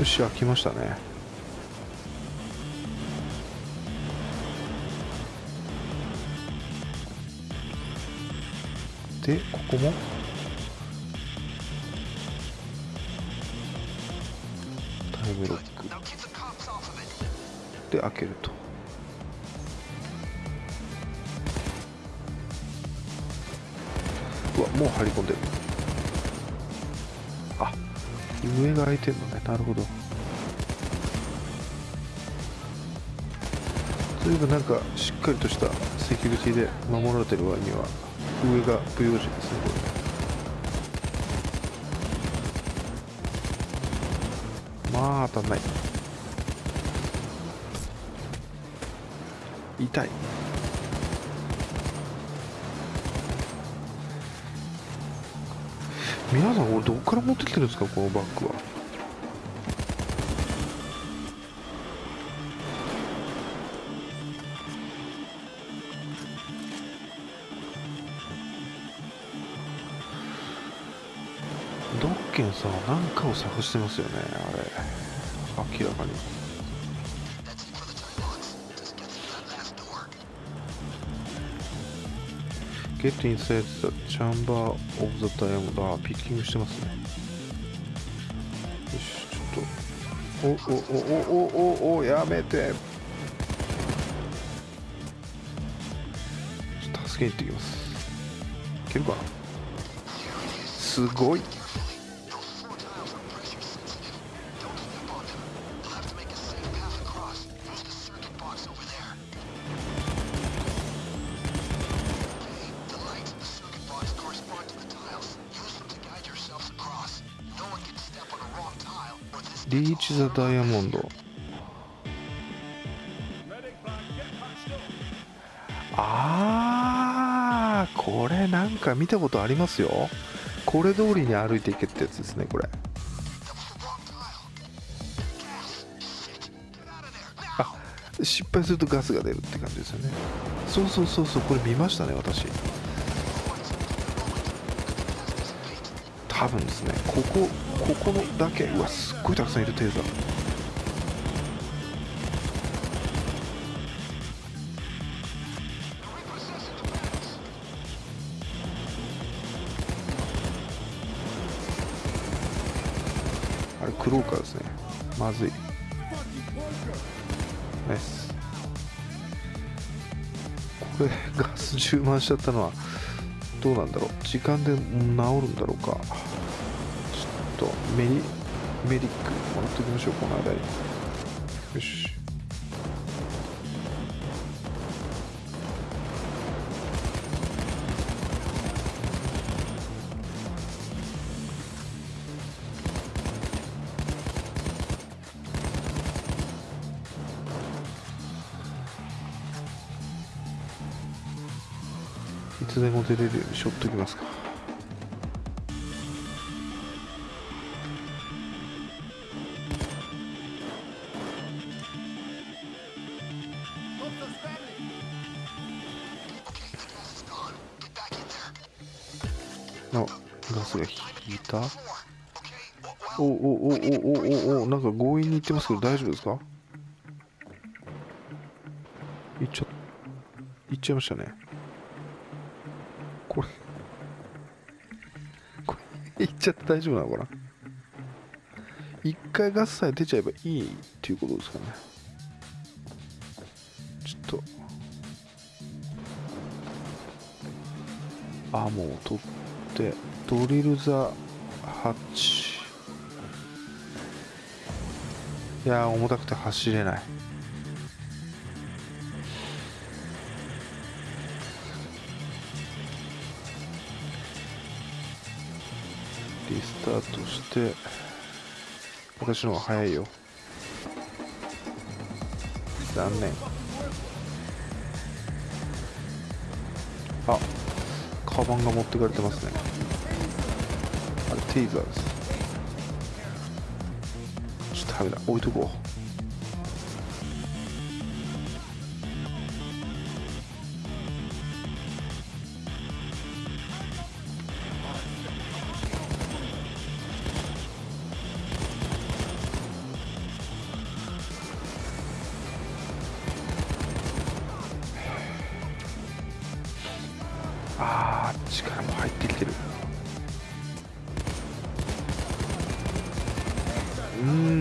よし開きましたね。でここも？タイムロック。で開けると。うわもう張り込んでる。上が開いてんのね。なるほど。随分なんかしっかりとしたセキュリティで守られてる割には上が不用心ですねこれ。まあ当たんない。痛い。皆さんこれどこから持ってきてるんですかこのバッグは？ドッケンさんは何かを探してますよねあれ。明らかに。Get inside the chamber of the diamond あピッキングしてますね。よしちょっとおおおおおおおやめて。助けに行ってきます。いけるかな？すごい。リーチ・ザ・ダイヤモンド。あーこれなんか見たことありますよ。これ通りに歩いていけってやつですねこれ。あ失敗するとガスが出るって感じですよね。そうそうそうそうこれ見ましたね私。多分ですねここここのだけうわすっごいたくさんいるテーザーあれクローカーですね。まずい。ナイス。これガス充満しちゃったのはどうなんだろう。時間で治るんだろうか。とメリメリックもらっておきましょうこの間によし。いつでも出れるようにしょっときますか。あガスが引いた？おおおおおおおなんか強引にいってますけど大丈夫ですか？いっちゃいっちゃいましたね。これ これいっちゃって大丈夫なのかな？一回ガスさえ出ちゃえばいいっていうことですかね。ちょっと。あもう取ってドリルザハッチいや重たくて走れない。リスタートして私の方が早いよ。残念。カバンが持ってかれてますね。あれテイザーです。ちょっとダメだ。置いとこう。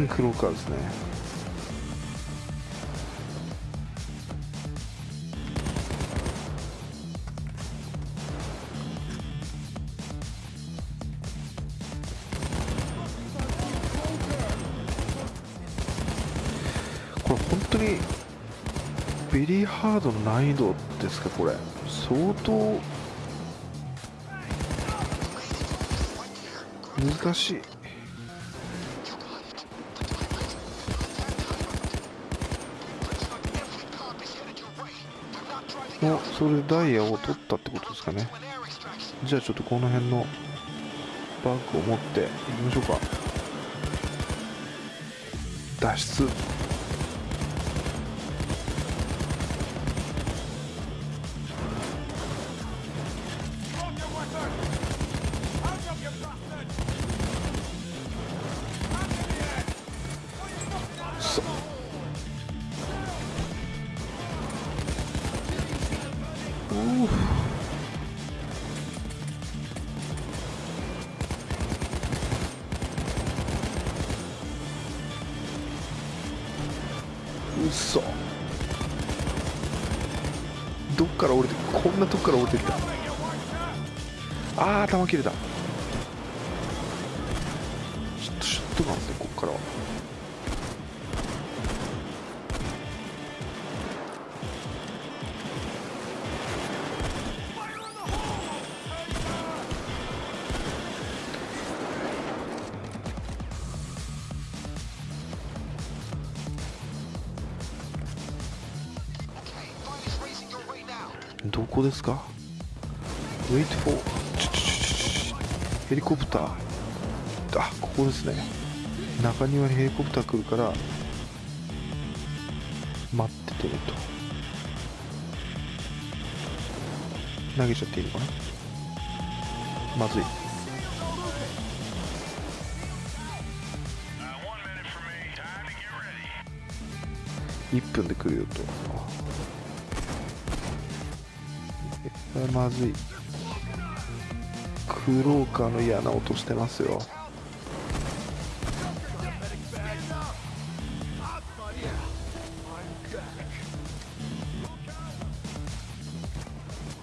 クローカーですね。これ本当にベリーハードの難易度ですかこれ。相当難しい。おそれでダイヤを取ったってことですかね。じゃあちょっとこの辺のバッグを持っていきましょうか。脱出。うそどっから降りてこんなとこから降りてきた。あー頭切れた。ちょっとシュッとなんですねこっから。はどこですか ?Wait for ちょちょちょちょヘリコプターあここですね中庭にヘリコプター来るから待っててねと投げちゃっていいのかなまずい1分で来るよとえまずい。クローカーの嫌な音してますよ。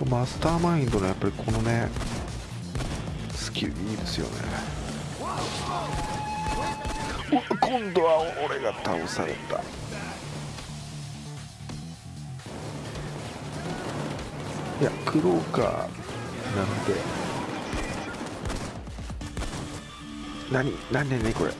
マスターマインドのやっぱりこのねスキルいいですよね。今度は俺が倒された。いやクローカーなんで。何何何何これ。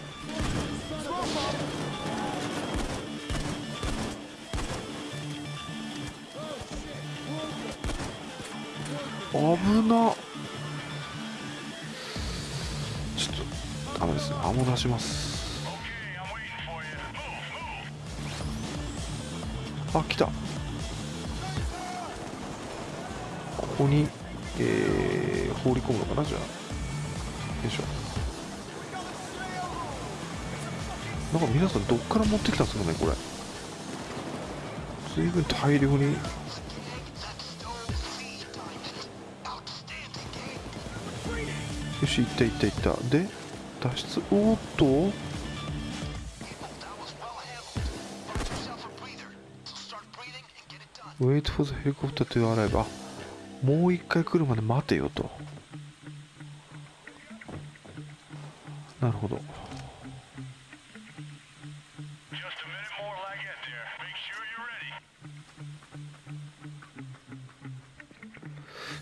危な。ちょっとダメですねアモ出します。あ来た。ここに、えー、放り込むのかなじゃあ。よいしょ。なんか皆さんどっから持ってきたんですかねこれ。随分大量に。よしいったいったいった。で脱出。おーっと。ウェイトフォーズヘリコプターと言わればもう一回来るまで待てよと。なるほど。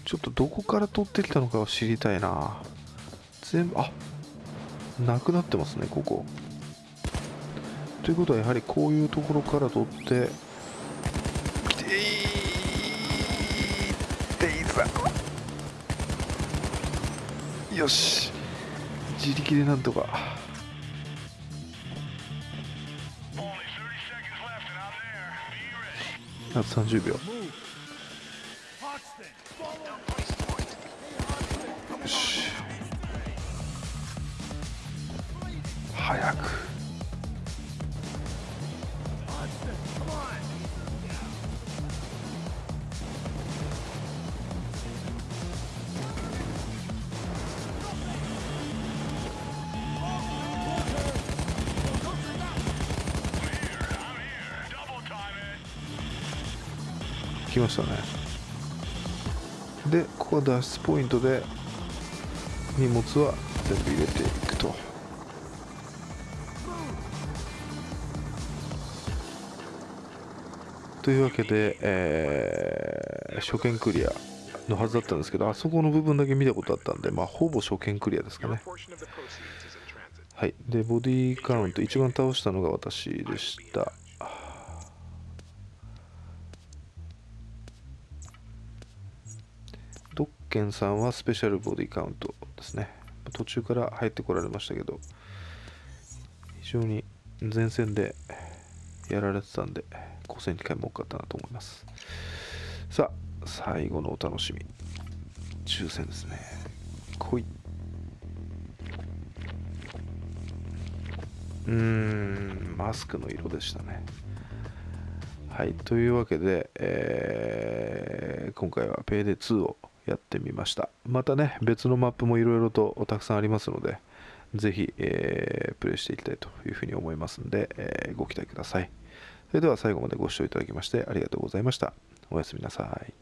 ちょっとどこから取ってきたのかを知りたいな。全部あなくなってますねここ。ということはやはりこういうところから取ってきてい。よし。自力でなんとか。あと30秒。来ましたね。でここは脱出ポイントで荷物は全部入れていくと。というわけで、えー初見クリアのはずだったんですけどあそこの部分だけ見たことあったんで、まあ、ほぼ初見クリアですかね。はい。でボディカウント一番倒したのが私でした。ドッケンさんはスペシャルボディカウントですね。途中から入ってこられましたけど非常に前線でやられてたんで5戦2回も多かったなと思います。さあ最後のお楽しみ。抽選ですね。来い。うーんマスクの色でしたね。はいというわけで、えー今回は Payday2 をやってみました。またね別のマップもいろいろとたくさんありますのでぜひ、えープレイしていきたいというふうに思いますので、えーご期待ください。それでは最後までご視聴いただきましてありがとうございました。おやすみなさい。